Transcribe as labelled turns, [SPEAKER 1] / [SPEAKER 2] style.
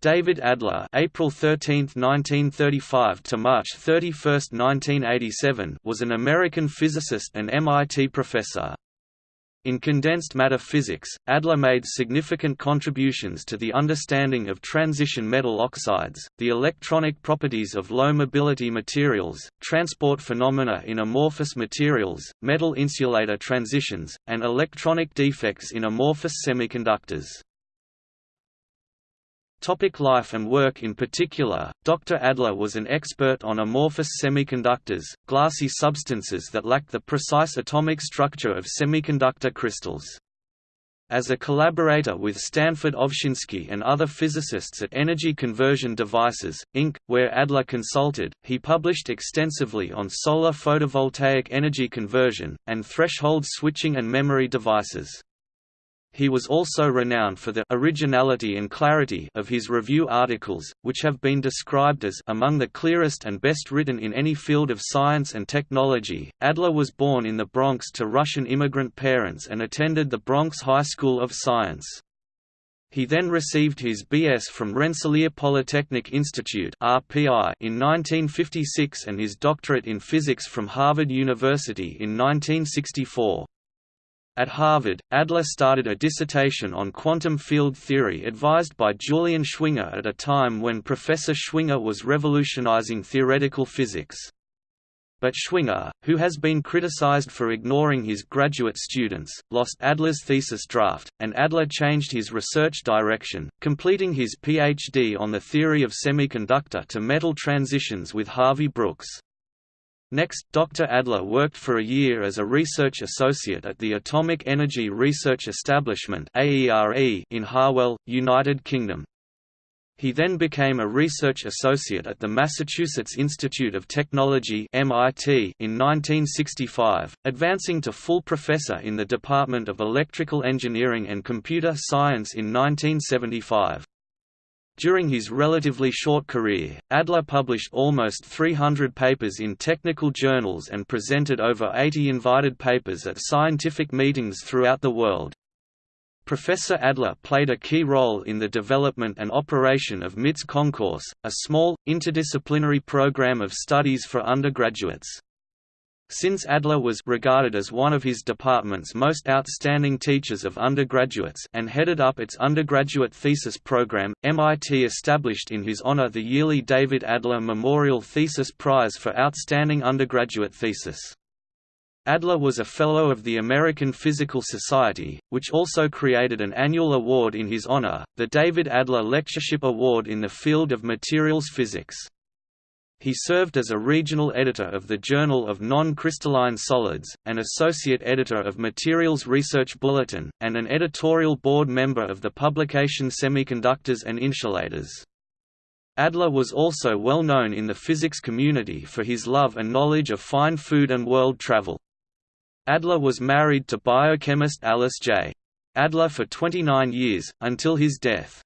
[SPEAKER 1] David Adler April 13, 1935 to March 31, 1987 was an American physicist and MIT professor. In condensed matter physics, Adler made significant contributions to the understanding of transition metal oxides, the electronic properties of low-mobility materials, transport phenomena in amorphous materials, metal insulator transitions, and electronic defects in amorphous semiconductors. Topic life and work In particular, Dr. Adler was an expert on amorphous semiconductors, glassy substances that lack the precise atomic structure of semiconductor crystals. As a collaborator with Stanford Ovshinsky and other physicists at Energy Conversion Devices, Inc., where Adler consulted, he published extensively on solar photovoltaic energy conversion, and threshold switching and memory devices. He was also renowned for the originality and clarity of his review articles, which have been described as among the clearest and best written in any field of science and technology. Adler was born in the Bronx to Russian immigrant parents and attended the Bronx High School of Science. He then received his B.S. from Rensselaer Polytechnic Institute (RPI) in 1956 and his doctorate in physics from Harvard University in 1964. At Harvard, Adler started a dissertation on quantum field theory advised by Julian Schwinger at a time when Professor Schwinger was revolutionizing theoretical physics. But Schwinger, who has been criticized for ignoring his graduate students, lost Adler's thesis draft, and Adler changed his research direction, completing his PhD on the theory of semiconductor to metal transitions with Harvey Brooks. Next, Dr. Adler worked for a year as a research associate at the Atomic Energy Research Establishment in Harwell, United Kingdom. He then became a research associate at the Massachusetts Institute of Technology (MIT) in 1965, advancing to full professor in the Department of Electrical Engineering and Computer Science in 1975. During his relatively short career, Adler published almost 300 papers in technical journals and presented over 80 invited papers at scientific meetings throughout the world. Professor Adler played a key role in the development and operation of MIT's Concourse, a small, interdisciplinary program of studies for undergraduates. Since Adler was regarded as one of his department's most outstanding teachers of undergraduates and headed up its undergraduate thesis program, MIT established in his honor the yearly David Adler Memorial Thesis Prize for Outstanding Undergraduate Thesis. Adler was a Fellow of the American Physical Society, which also created an annual award in his honor, the David Adler Lectureship Award in the field of materials physics. He served as a regional editor of the Journal of Non-Crystalline Solids, an associate editor of Materials Research Bulletin, and an editorial board member of the publication Semiconductors and Insulators. Adler was also well known in the physics community for his love and knowledge of fine food and world travel. Adler was married to biochemist Alice J. Adler for 29 years, until his death.